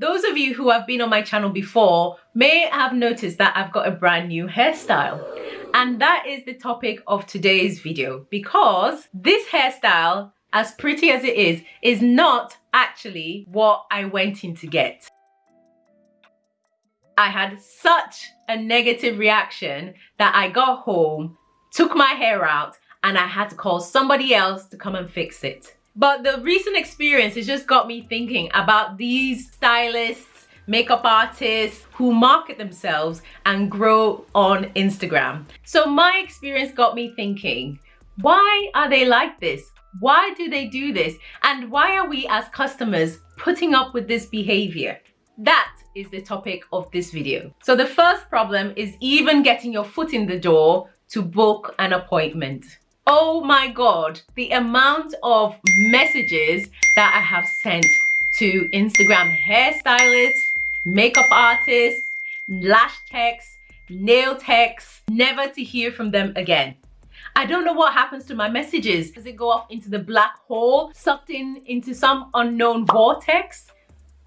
Those of you who have been on my channel before may have noticed that I've got a brand new hairstyle. And that is the topic of today's video because this hairstyle, as pretty as it is, is not actually what I went in to get. I had such a negative reaction that I got home, took my hair out, and I had to call somebody else to come and fix it. But the recent experience has just got me thinking about these stylists, makeup artists who market themselves and grow on Instagram. So my experience got me thinking, why are they like this? Why do they do this? And why are we as customers putting up with this behavior? That is the topic of this video. So the first problem is even getting your foot in the door to book an appointment. Oh my God, the amount of messages that I have sent to Instagram hairstylists, makeup artists, lash techs, nail techs, never to hear from them again. I don't know what happens to my messages. Does it go off into the black hole, sucked in into some unknown vortex?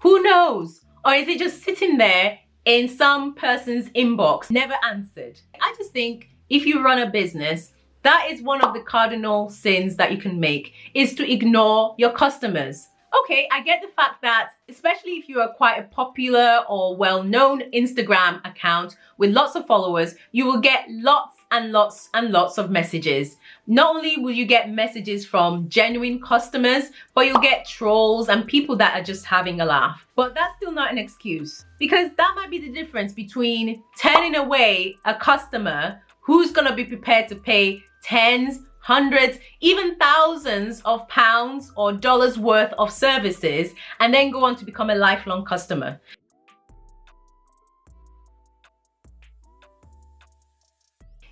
Who knows? Or is it just sitting there in some person's inbox, never answered? I just think if you run a business, that is one of the cardinal sins that you can make is to ignore your customers. Okay, I get the fact that, especially if you are quite a popular or well-known Instagram account with lots of followers, you will get lots and lots and lots of messages. Not only will you get messages from genuine customers, but you'll get trolls and people that are just having a laugh. But that's still not an excuse because that might be the difference between turning away a customer who's going to be prepared to pay tens, hundreds, even thousands of pounds or dollars worth of services and then go on to become a lifelong customer.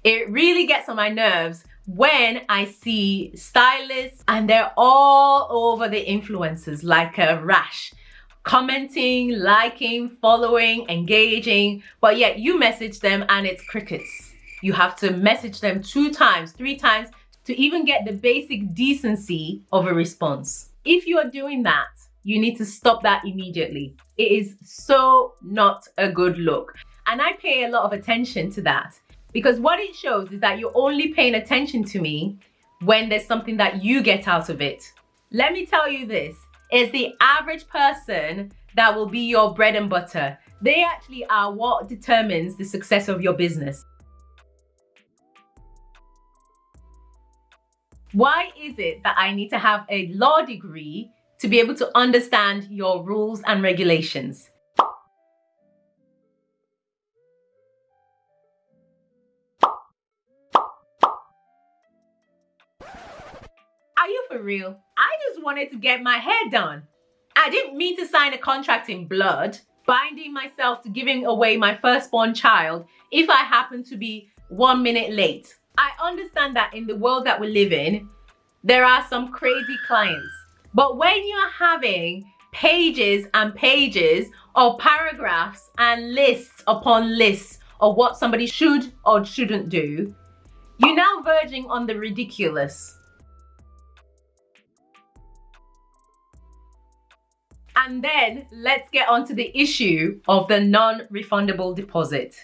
It really gets on my nerves when I see stylists and they're all over the influencers like a rash commenting, liking, following, engaging, but yet you message them and it's crickets. You have to message them two times, three times to even get the basic decency of a response. If you are doing that, you need to stop that immediately. It is so not a good look. And I pay a lot of attention to that because what it shows is that you're only paying attention to me when there's something that you get out of it. Let me tell you this, is the average person that will be your bread and butter. They actually are what determines the success of your business. Why is it that I need to have a law degree to be able to understand your rules and regulations? Are you for real? I just wanted to get my hair done. I didn't mean to sign a contract in blood, binding myself to giving away my firstborn child if I happen to be one minute late. I understand that in the world that we live in, there are some crazy clients. But when you're having pages and pages of paragraphs and lists upon lists of what somebody should or shouldn't do, you're now verging on the ridiculous. And then let's get on to the issue of the non-refundable deposit.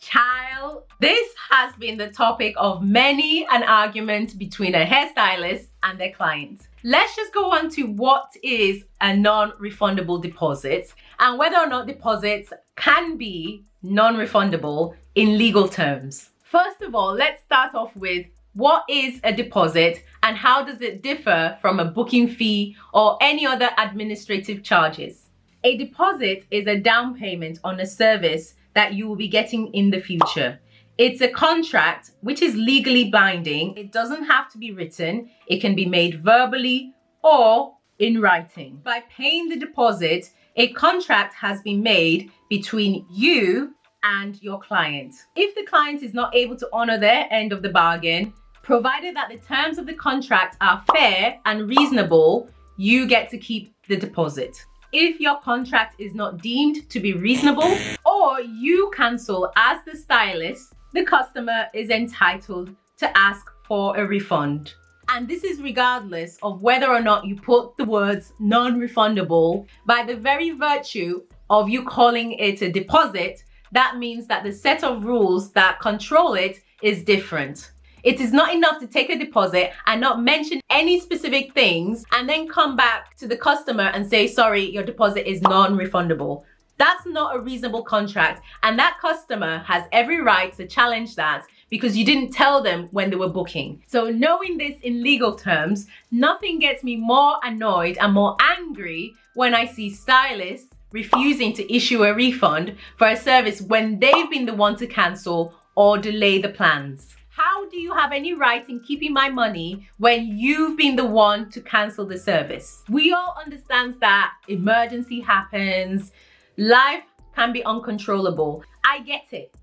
Child, this has been the topic of many an argument between a hairstylist and their client. Let's just go on to what is a non-refundable deposit and whether or not deposits can be non-refundable in legal terms. First of all, let's start off with what is a deposit and how does it differ from a booking fee or any other administrative charges? A deposit is a down payment on a service that you will be getting in the future. It's a contract which is legally binding. It doesn't have to be written. It can be made verbally or in writing. By paying the deposit, a contract has been made between you and your client. If the client is not able to honor their end of the bargain, provided that the terms of the contract are fair and reasonable, you get to keep the deposit if your contract is not deemed to be reasonable or you cancel as the stylist, the customer is entitled to ask for a refund. And this is regardless of whether or not you put the words non-refundable by the very virtue of you calling it a deposit, that means that the set of rules that control it is different. It is not enough to take a deposit and not mention any specific things and then come back to the customer and say, sorry, your deposit is non-refundable. That's not a reasonable contract and that customer has every right to challenge that because you didn't tell them when they were booking. So knowing this in legal terms, nothing gets me more annoyed and more angry when I see stylists refusing to issue a refund for a service when they've been the one to cancel or delay the plans. How do you have any right in keeping my money when you've been the one to cancel the service? We all understand that emergency happens, life can be uncontrollable. I get it,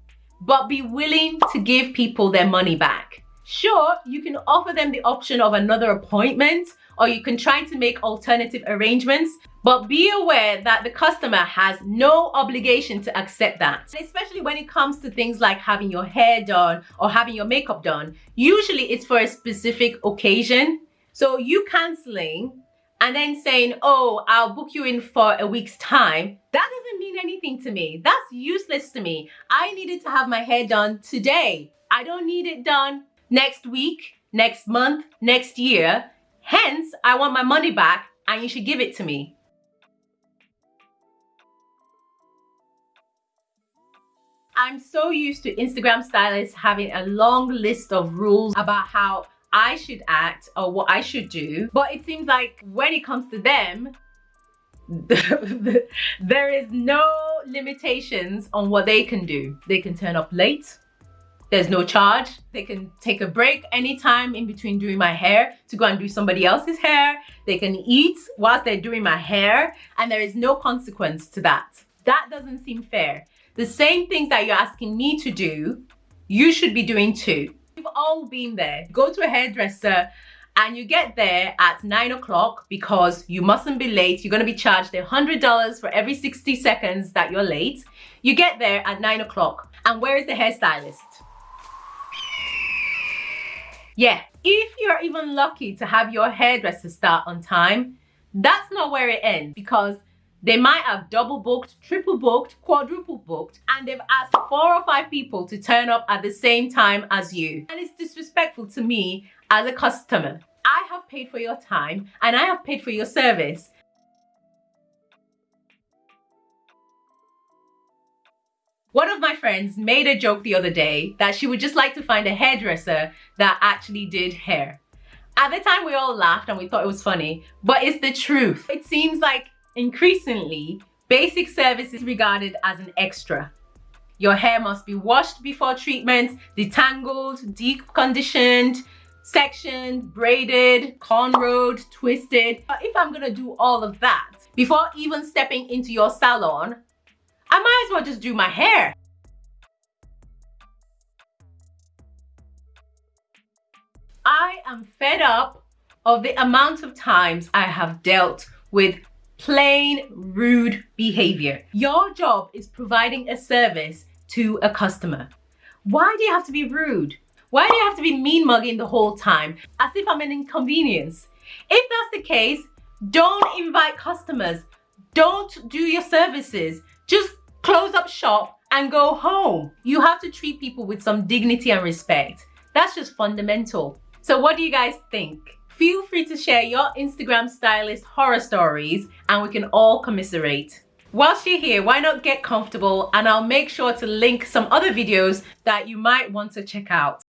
but be willing to give people their money back. Sure, you can offer them the option of another appointment or you can try to make alternative arrangements, but be aware that the customer has no obligation to accept that. Especially when it comes to things like having your hair done or having your makeup done. Usually it's for a specific occasion. So you canceling and then saying, oh, I'll book you in for a week's time, that doesn't mean anything to me. That's useless to me. I needed to have my hair done today. I don't need it done next week, next month, next year. Hence, I want my money back and you should give it to me. I'm so used to Instagram stylists having a long list of rules about how I should act or what I should do. But it seems like when it comes to them, there is no limitations on what they can do. They can turn up late. There's no charge. They can take a break anytime in between doing my hair to go and do somebody else's hair. They can eat whilst they're doing my hair and there is no consequence to that. That doesn't seem fair. The same things that you're asking me to do, you should be doing too. We've all been there. Go to a hairdresser and you get there at nine o'clock because you mustn't be late. You're going to be charged a $100 for every 60 seconds that you're late. You get there at nine o'clock. And where is the hairstylist? Yeah, if you're even lucky to have your hairdresser start on time, that's not where it ends because they might have double booked, triple booked, quadruple booked, and they've asked four or five people to turn up at the same time as you. And it's disrespectful to me as a customer. I have paid for your time and I have paid for your service. One of my friends made a joke the other day that she would just like to find a hairdresser that actually did hair. At the time we all laughed and we thought it was funny, but it's the truth. It seems like Increasingly, basic service is regarded as an extra. Your hair must be washed before treatment, detangled, deep conditioned, sectioned, braided, cornrowed, twisted. But if I'm gonna do all of that before even stepping into your salon, I might as well just do my hair. I am fed up of the amount of times I have dealt with plain rude behavior. Your job is providing a service to a customer. Why do you have to be rude? Why do you have to be mean mugging the whole time as if I'm an inconvenience? If that's the case, don't invite customers. Don't do your services. Just close up shop and go home. You have to treat people with some dignity and respect. That's just fundamental. So what do you guys think? Feel free to share your Instagram stylist horror stories and we can all commiserate. Whilst you're here, why not get comfortable and I'll make sure to link some other videos that you might want to check out.